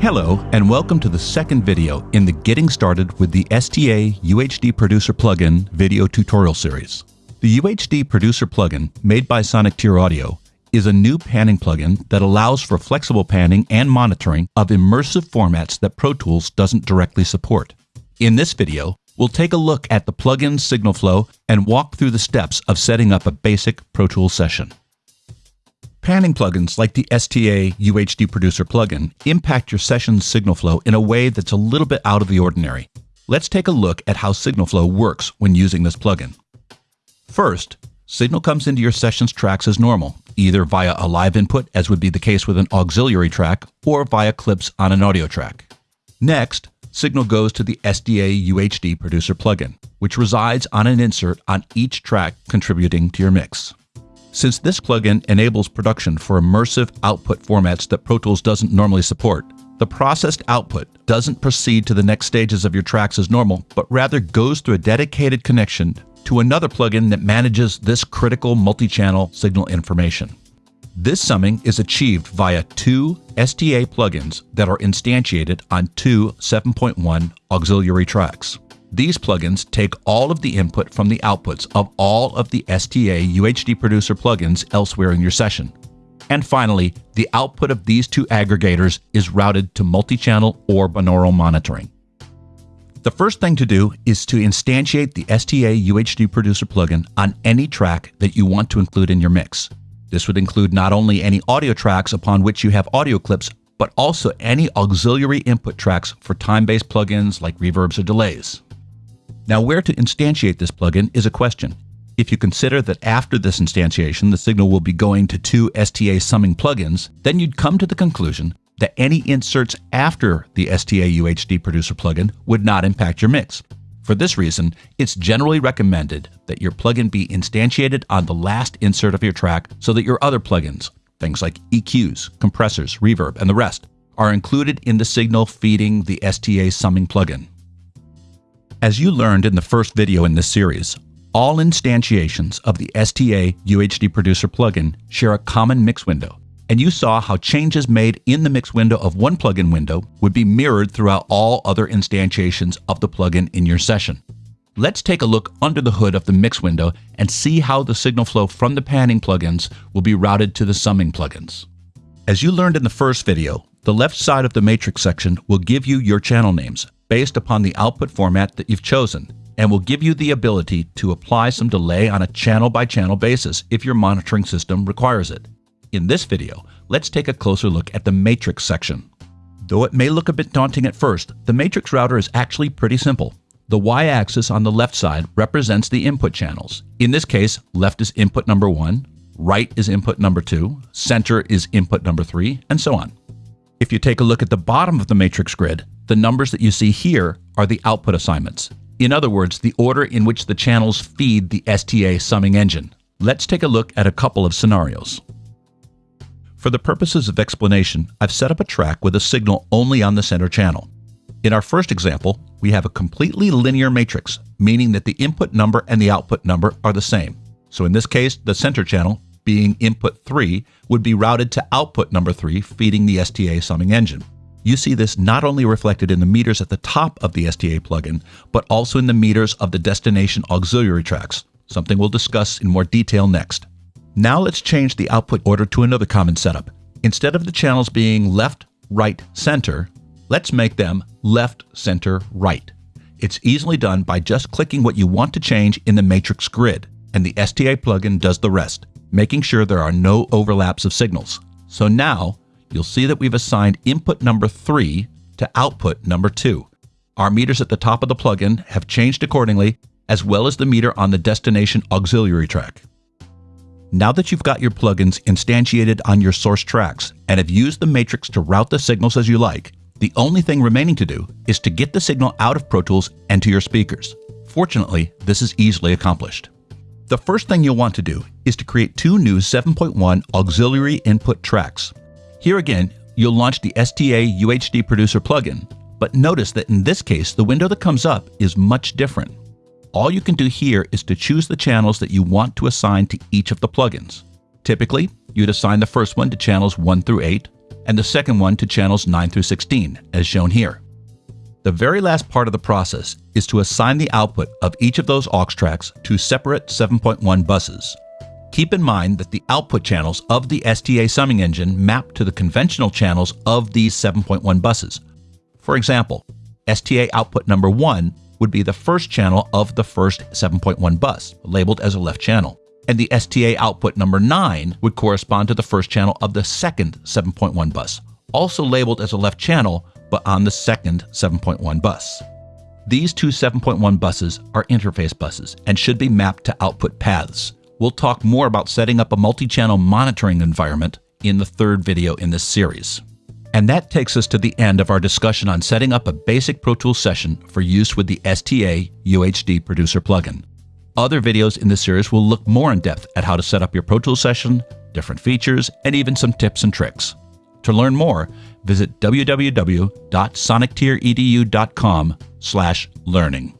Hello, and welcome to the second video in the Getting Started with the STA UHD Producer plugin video tutorial series. The UHD Producer plugin, made by Sonicteer Audio, is a new panning plugin that allows for flexible panning and monitoring of immersive formats that Pro Tools doesn't directly support. In this video, we'll take a look at the plugin's signal flow and walk through the steps of setting up a basic Pro Tools session. Panning plugins like the STA UHD Producer plugin impact your session's signal flow in a way that's a little bit out of the ordinary. Let's take a look at how signal flow works when using this plugin. First, signal comes into your session's tracks as normal, either via a live input, as would be the case with an auxiliary track, or via clips on an audio track. Next, signal goes to the STA UHD Producer plugin, which resides on an insert on each track contributing to your mix. Since this plugin enables production for immersive output formats that Pro Tools doesn't normally support, the processed output doesn't proceed to the next stages of your tracks as normal, but rather goes through a dedicated connection to another plugin that manages this critical multi-channel signal information. This summing is achieved via two STA plugins that are instantiated on two 7.1 auxiliary tracks. These plugins take all of the input from the outputs of all of the STA UHD Producer plugins elsewhere in your session. And finally, the output of these two aggregators is routed to multi-channel or binaural monitoring. The first thing to do is to instantiate the STA UHD Producer plugin on any track that you want to include in your mix. This would include not only any audio tracks upon which you have audio clips, but also any auxiliary input tracks for time-based plugins like reverbs or delays. Now, where to instantiate this plugin is a question. If you consider that after this instantiation, the signal will be going to two STA summing plugins, then you'd come to the conclusion that any inserts after the STA UHD Producer plugin would not impact your mix. For this reason, it's generally recommended that your plugin be instantiated on the last insert of your track so that your other plugins, things like EQs, compressors, reverb, and the rest, are included in the signal feeding the STA summing plugin. As you learned in the first video in this series, all instantiations of the STA UHD Producer plugin share a common mix window, and you saw how changes made in the mix window of one plugin window would be mirrored throughout all other instantiations of the plugin in your session. Let's take a look under the hood of the mix window and see how the signal flow from the panning plugins will be routed to the summing plugins. As you learned in the first video, the left side of the matrix section will give you your channel names, based upon the output format that you've chosen and will give you the ability to apply some delay on a channel by channel basis if your monitoring system requires it. In this video, let's take a closer look at the matrix section. Though it may look a bit daunting at first, the matrix router is actually pretty simple. The y-axis on the left side represents the input channels. In this case, left is input number 1, right is input number 2, center is input number 3, and so on. If you take a look at the bottom of the matrix grid, the numbers that you see here are the output assignments. In other words, the order in which the channels feed the STA summing engine. Let's take a look at a couple of scenarios. For the purposes of explanation, I've set up a track with a signal only on the center channel. In our first example, we have a completely linear matrix, meaning that the input number and the output number are the same. So in this case, the center channel, being input 3, would be routed to output number 3, feeding the STA summing engine. You see this not only reflected in the meters at the top of the STA plugin, but also in the meters of the destination auxiliary tracks, something we'll discuss in more detail next. Now let's change the output order to another common setup. Instead of the channels being left, right, center, let's make them left, center, right. It's easily done by just clicking what you want to change in the matrix grid, and the STA plugin does the rest, making sure there are no overlaps of signals. So now, you'll see that we've assigned input number 3 to output number 2. Our meters at the top of the plugin have changed accordingly, as well as the meter on the destination auxiliary track. Now that you've got your plugins instantiated on your source tracks and have used the matrix to route the signals as you like, the only thing remaining to do is to get the signal out of Pro Tools and to your speakers. Fortunately, this is easily accomplished. The first thing you'll want to do is to create two new 7.1 auxiliary input tracks. Here again, you'll launch the STA UHD Producer plugin, but notice that in this case, the window that comes up is much different. All you can do here is to choose the channels that you want to assign to each of the plugins. Typically, you'd assign the first one to channels 1 through 8, and the second one to channels 9 through 16, as shown here. The very last part of the process is to assign the output of each of those aux tracks to separate 7.1 buses. Keep in mind that the output channels of the STA summing engine map to the conventional channels of these 7.1 buses. For example, STA output number 1 would be the first channel of the first 7.1 bus, labeled as a left channel. And the STA output number 9 would correspond to the first channel of the second 7.1 bus, also labeled as a left channel, but on the second 7.1 bus. These two 7.1 buses are interface buses and should be mapped to output paths. We'll talk more about setting up a multi-channel monitoring environment in the third video in this series. And that takes us to the end of our discussion on setting up a basic Pro Tools session for use with the STA UHD Producer plugin. Other videos in this series will look more in depth at how to set up your Pro Tools session, different features, and even some tips and tricks. To learn more, visit www.sonictieredu.com/learning.